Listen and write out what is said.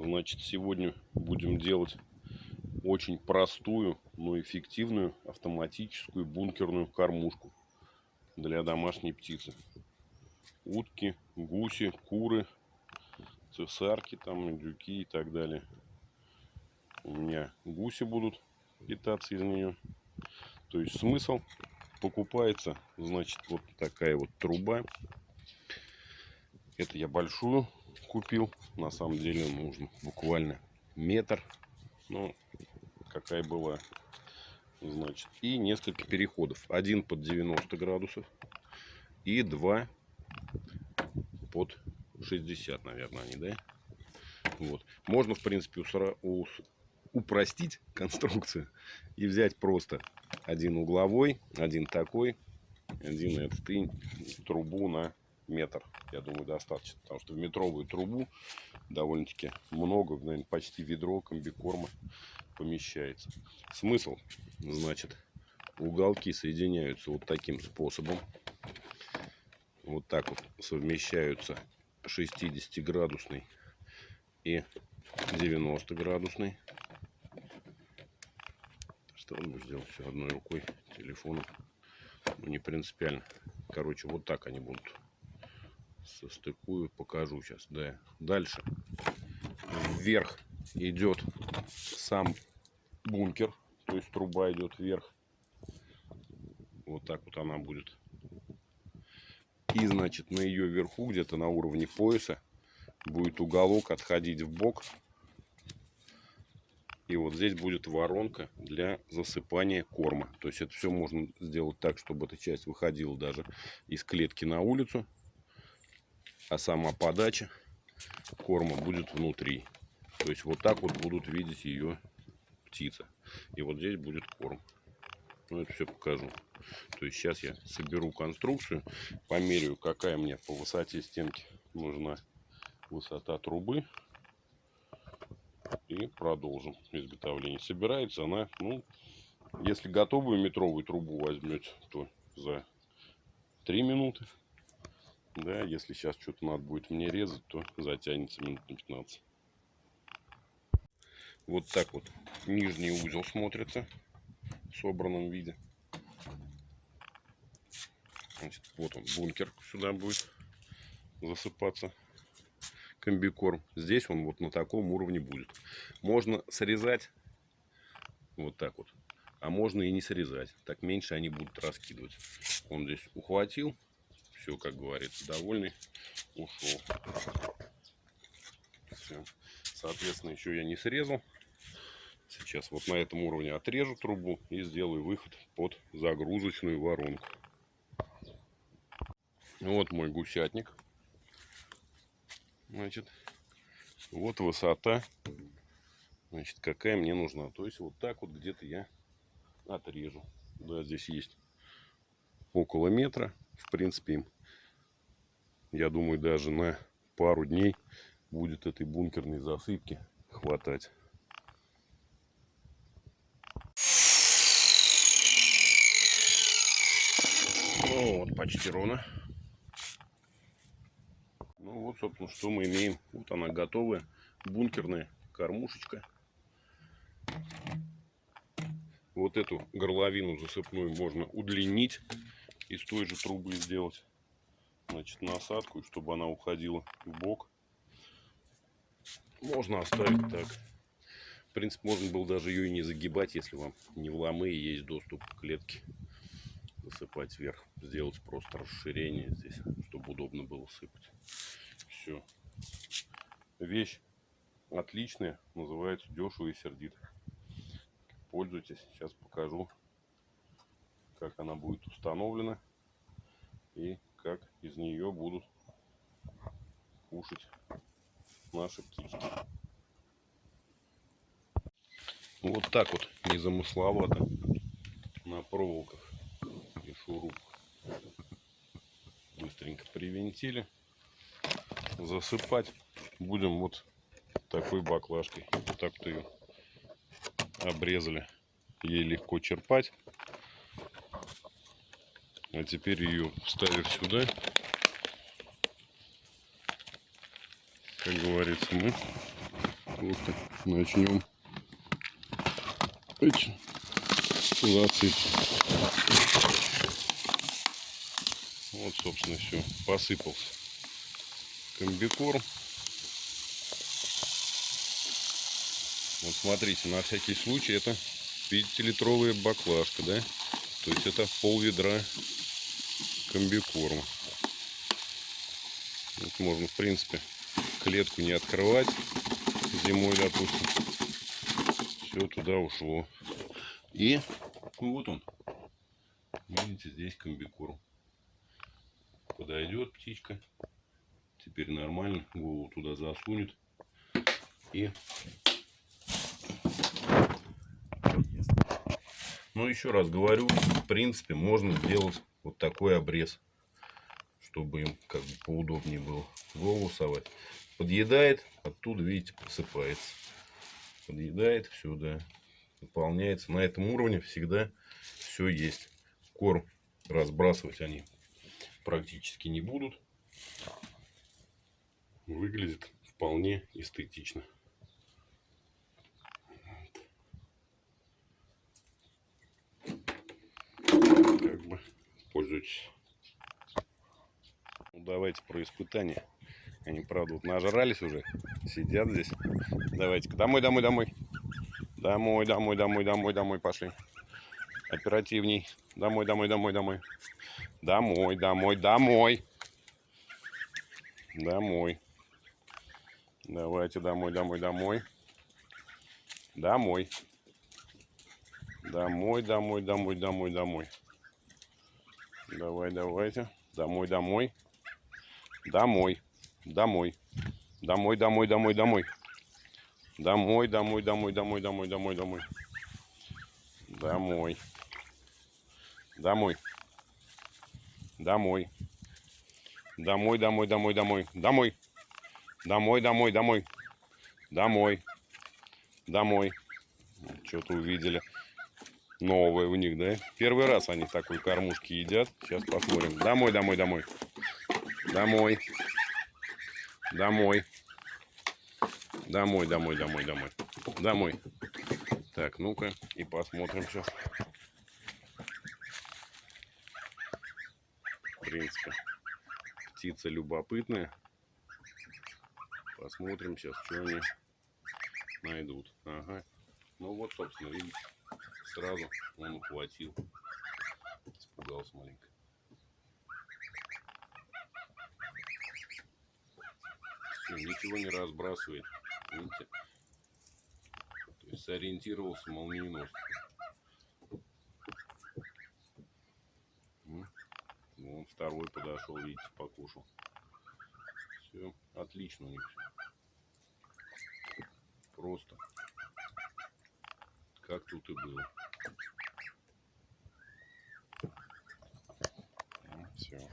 Значит, сегодня будем делать очень простую, но эффективную автоматическую бункерную кормушку для домашней птицы. Утки, гуси, куры, цесарки, там, индюки и так далее. У меня гуси будут питаться из нее. То есть смысл покупается, значит, вот такая вот труба. Это я большую купил. На самом деле нужен буквально метр. Ну, какая была. Значит, и несколько переходов. Один под 90 градусов и два под 60, наверное, они, да? Вот. Можно, в принципе, упростить конструкцию и взять просто один угловой, один такой, один этот и трубу на метр, я думаю, достаточно. Потому что в метровую трубу довольно-таки много, наверное, почти ведро комбикорма помещается. Смысл, значит, уголки соединяются вот таким способом. Вот так вот совмещаются 60-градусный и 90-градусный. Что он будет делать все одной рукой, телефоном. Ну, не принципиально. Короче, вот так они будут состыкую, покажу сейчас. Да. Дальше вверх идет сам бункер, то есть труба идет вверх. Вот так вот она будет. И значит на ее верху, где-то на уровне пояса, будет уголок отходить в бок. И вот здесь будет воронка для засыпания корма. То есть это все можно сделать так, чтобы эта часть выходила даже из клетки на улицу а сама подача корма будет внутри. То есть вот так вот будут видеть ее птица. И вот здесь будет корм. Ну, это все покажу. То есть сейчас я соберу конструкцию, померяю, какая мне по высоте стенки нужна высота трубы. И продолжим изготовление. Собирается она, ну, если готовую метровую трубу возьмете, то за 3 минуты. Да, если сейчас что-то надо будет мне резать, то затянется минут на 15. Вот так вот нижний узел смотрится в собранном виде. Значит, вот он, бункер сюда будет засыпаться комбикорм. Здесь он вот на таком уровне будет. Можно срезать вот так вот. А можно и не срезать. Так меньше они будут раскидывать. Он здесь ухватил все, как говорится, довольный, ушел. Все. Соответственно, еще я не срезал. Сейчас вот на этом уровне отрежу трубу и сделаю выход под загрузочную воронку. Вот мой гусятник. Значит, вот высота, значит, какая мне нужна. То есть вот так вот где-то я отрежу. Да, здесь есть около метра. В принципе, им я думаю, даже на пару дней будет этой бункерной засыпки хватать. Ну вот, почти ровно. Ну вот, собственно, что мы имеем. Вот она готовая. Бункерная кормушечка. Вот эту горловину засыпную можно удлинить. Из той же трубы сделать значит, насадку, чтобы она уходила в бок. Можно оставить так. В принципе, можно было даже ее и не загибать, если вам не в ломы и есть доступ к клетке. Засыпать вверх. Сделать просто расширение здесь, чтобы удобно было сыпать. Все. Вещь отличная. Называется дешево и сердито. Пользуйтесь. Сейчас покажу, как она будет установлена. И как из нее будут кушать наши птички. Вот так вот незамысловато на проволоках и шурупах. Быстренько привинтили. Засыпать будем вот такой баклажкой. Вот так-то ее обрезали. Ей легко черпать. А теперь ее вставив сюда, как говорится, мы Просто начнем засыпать. Вот, собственно, все. Посыпался комбикорм. Вот смотрите, на всякий случай это 5-литровая баклажка, да? То есть это пол ведра комбикорма. Вот можно, в принципе, клетку не открывать зимой, допустим. Все туда ушло. И вот он. Видите, здесь комбикорм. Подойдет птичка. Теперь нормально. Голову туда засунет. И Ну, еще раз говорю, в принципе, можно сделать вот такой обрез, чтобы им как бы поудобнее было голову совать. Подъедает, оттуда, видите, посыпается. Подъедает, все, да, выполняется. На этом уровне всегда все есть. Корм разбрасывать они практически не будут. Выглядит вполне эстетично. Как бы пользуйтесь. Ну, давайте про испытания. Они, правда, вот нажрались уже. Сидят здесь. Давайте-ка домой, домой, домой. Домой, домой, домой, домой, домой пошли. Оперативней. Домой, домой, домой, домой. Домой, домой, домой. Домой. Давайте домой, домой, домой. Домой. Домой, домой, домой, домой, домой. Давай, давайте. Домой, домой. Домой. Домой. Домой, домой, домой, домой. Домой, домой, домой, домой, домой, домой, домой. Домой. Домой. Домой. Домой, домой, домой, домой. Домой. Домой, домой, домой. Домой. Домой. Что-то увидели. Новое у них, да? Первый раз они такой кормушки едят. Сейчас посмотрим. Домой, домой, домой. Домой. Домой. Домой, домой, домой, домой. Домой. Так, ну-ка и посмотрим сейчас. В принципе, птица любопытная. Посмотрим сейчас, что они найдут. Ага. Ну вот, собственно, видите, сразу он ухватил. Испугался маленько. Всё, ничего не разбрасывает. Видите? То есть сориентировался молниеносно. М. Вон второй подошел, видите, покушал. Все, отлично у них все. Просто. Как тут и было. Все.